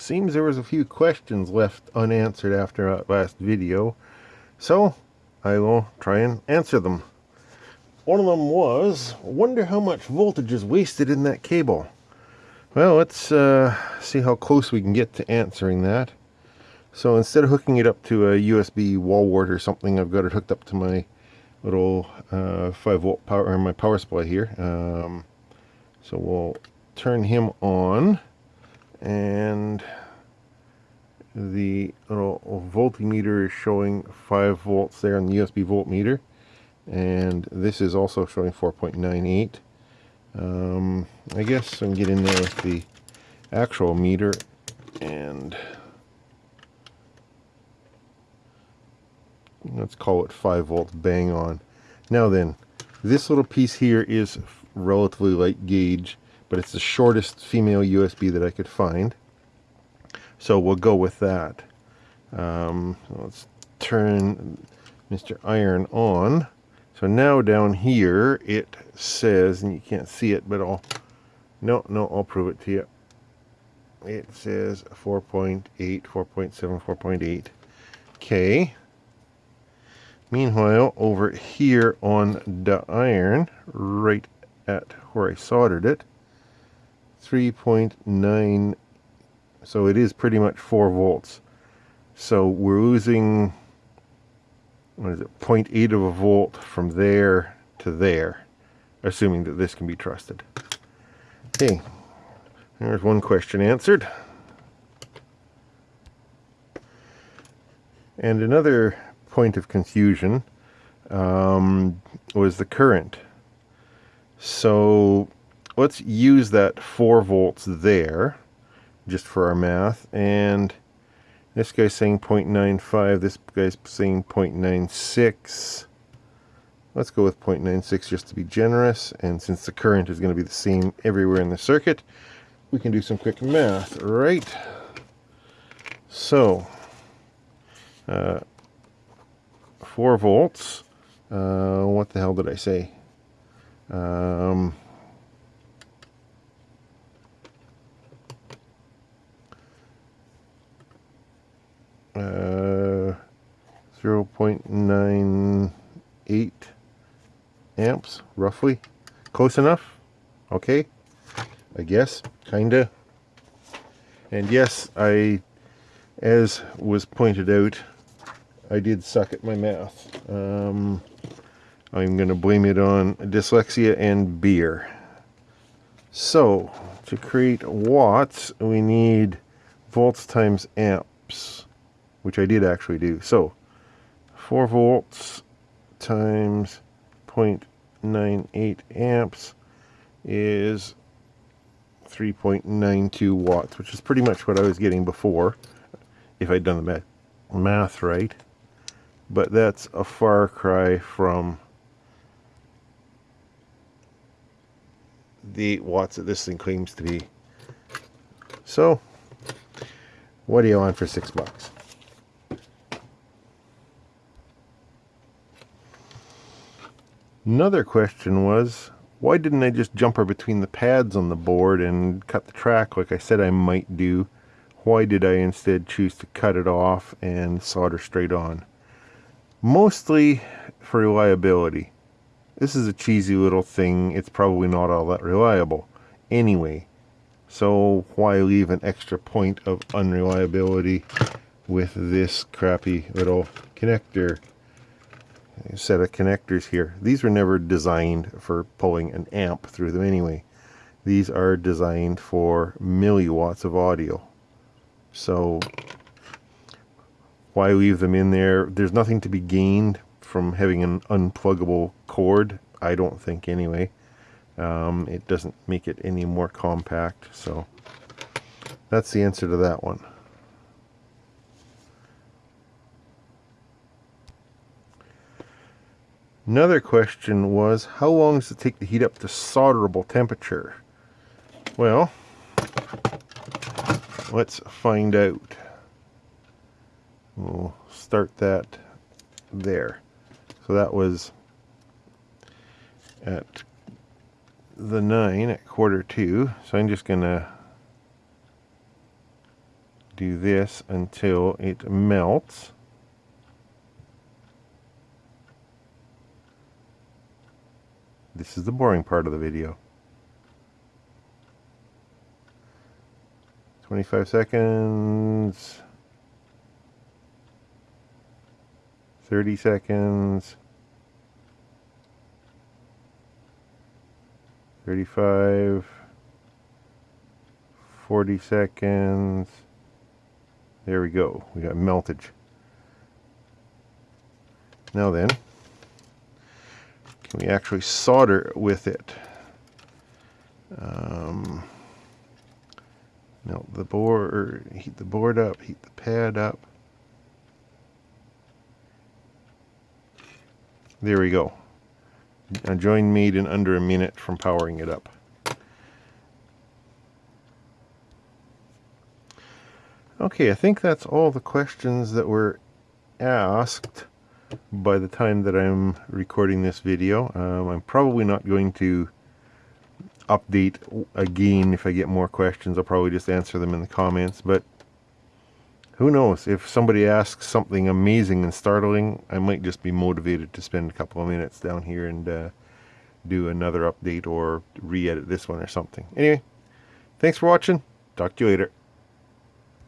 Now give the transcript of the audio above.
seems there was a few questions left unanswered after our last video, so I will try and answer them. One of them was, wonder how much voltage is wasted in that cable. Well, let's uh, see how close we can get to answering that. So instead of hooking it up to a USB wall wart or something, I've got it hooked up to my little uh, 5 volt power, or my power supply here. Um, so we'll turn him on and the little voltmeter is showing 5 volts there on the USB voltmeter. And this is also showing 4.98 um, I guess I can get in there with the actual meter. And let's call it 5 volts bang on. Now then this little piece here is relatively light gauge but it's the shortest female USB that I could find. So we'll go with that. Um, let's turn Mr. Iron on. So now down here it says and you can't see it but I'll no no I'll prove it to you. It says 4.8 4.7 4.8 K Meanwhile, over here on the iron, right at where I soldered it, 3.9, so it is pretty much 4 volts. So we're losing, what is it, 0.8 of a volt from there to there, assuming that this can be trusted. Okay, there's one question answered. And another point of confusion um, was the current. So let's use that 4 volts there just for our math and this guy's saying 0.95 this guy's saying 0.96 let's go with 0.96 just to be generous and since the current is going to be the same everywhere in the circuit we can do some quick math right so uh, 4 volts. Uh, what the hell did I say? Um, 0.98 amps, roughly. Close enough? Okay. I guess, kinda. And yes, I, as was pointed out, I did suck at my math. Um, I'm going to blame it on dyslexia and beer. So, to create watts, we need volts times amps, which I did actually do. So, 4 volts times 0.98 amps is 3.92 watts, which is pretty much what I was getting before, if I'd done the math right but that's a far cry from the 8 watts that this thing claims to be. So, what do you want for six bucks? Another question was, why didn't I just jumper between the pads on the board and cut the track like I said I might do? Why did I instead choose to cut it off and solder straight on? mostly for reliability. This is a cheesy little thing. It's probably not all that reliable anyway. So why leave an extra point of unreliability with this crappy little connector set of connectors here. These were never designed for pulling an amp through them anyway. These are designed for milliwatts of audio. So why leave them in there? There's nothing to be gained from having an unpluggable cord, I don't think anyway. Um, it doesn't make it any more compact, so that's the answer to that one. Another question was, how long does it take to heat up to solderable temperature? Well, let's find out we'll start that there. So that was at the 9 at quarter 2. So I'm just going to do this until it melts. This is the boring part of the video. 25 seconds. 30 seconds. 35. 40 seconds. There we go. We got meltage. Now then, can we actually solder with it? Um, melt the board, heat the board up, heat the pad up. There we go. A join made in under a minute from powering it up. Okay, I think that's all the questions that were asked by the time that I'm recording this video. Um, I'm probably not going to update again if I get more questions. I'll probably just answer them in the comments, but who knows? If somebody asks something amazing and startling, I might just be motivated to spend a couple of minutes down here and uh, do another update or re-edit this one or something. Anyway, thanks for watching. Talk to you later.